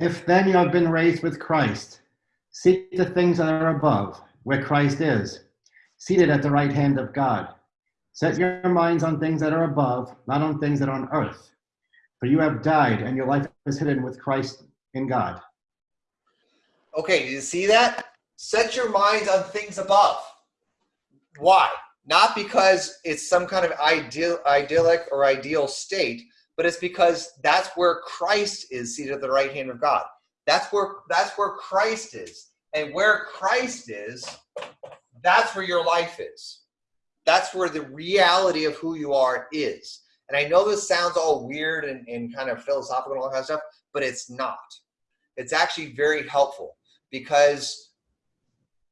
If then you have been raised with Christ, seek the things that are above, where Christ is, seated at the right hand of God. Set your minds on things that are above, not on things that are on earth. For you have died, and your life is hidden with Christ in God. Okay, you see that? Set your minds on things above. Why? Not because it's some kind of ideal, idyllic or ideal state, but it's because that's where Christ is seated at the right hand of God. That's where that's where Christ is. And where Christ is, that's where your life is. That's where the reality of who you are is. And I know this sounds all weird and, and kind of philosophical and all that kind of stuff, but it's not. It's actually very helpful because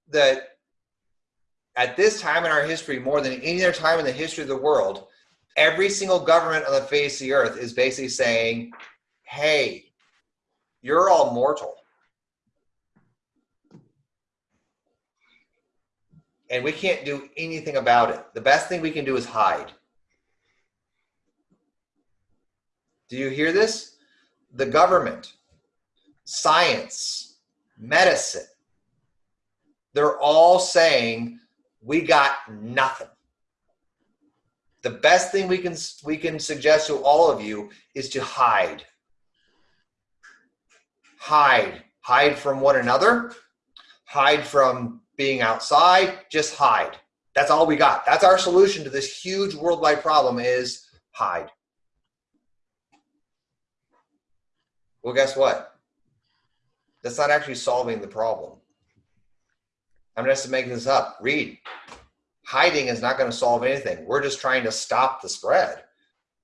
the at this time in our history, more than any other time in the history of the world, every single government on the face of the earth is basically saying, hey, you're all mortal. And we can't do anything about it. The best thing we can do is hide. Do you hear this? The government, science, medicine, they're all saying we got nothing the best thing we can we can suggest to all of you is to hide. Hide. Hide from one another. Hide from being outside. Just hide. That's all we got. That's our solution to this huge worldwide problem is hide. Well guess what? That's not actually solving the problem. I'm just making this up. Read hiding is not going to solve anything. We're just trying to stop the spread.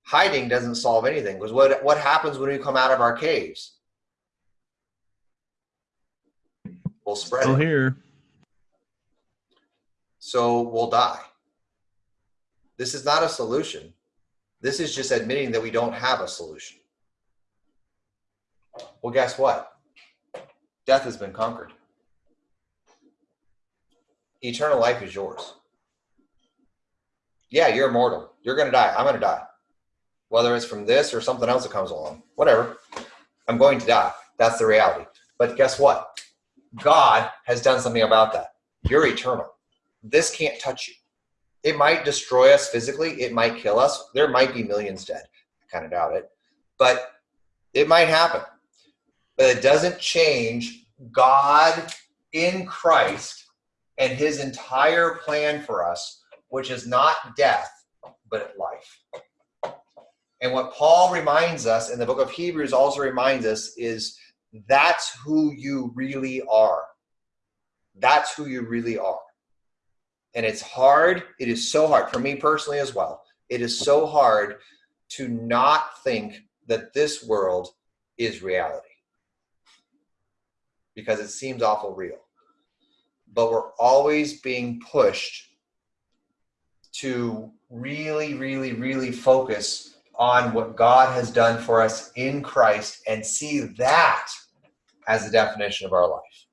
Hiding doesn't solve anything because what, what happens when we come out of our caves? We'll spread Still it. here. So we'll die. This is not a solution. This is just admitting that we don't have a solution. Well, guess what? Death has been conquered. Eternal life is yours yeah, you're immortal. You're going to die. I'm going to die. Whether it's from this or something else that comes along, whatever, I'm going to die. That's the reality. But guess what? God has done something about that. You're eternal. This can't touch you. It might destroy us physically. It might kill us. There might be millions dead. I kind of doubt it. But it might happen. But it doesn't change God in Christ and his entire plan for us which is not death, but life. And what Paul reminds us in the book of Hebrews also reminds us is that's who you really are. That's who you really are. And it's hard. It is so hard for me personally as well. It is so hard to not think that this world is reality because it seems awful real. But we're always being pushed to really, really, really focus on what God has done for us in Christ and see that as the definition of our life.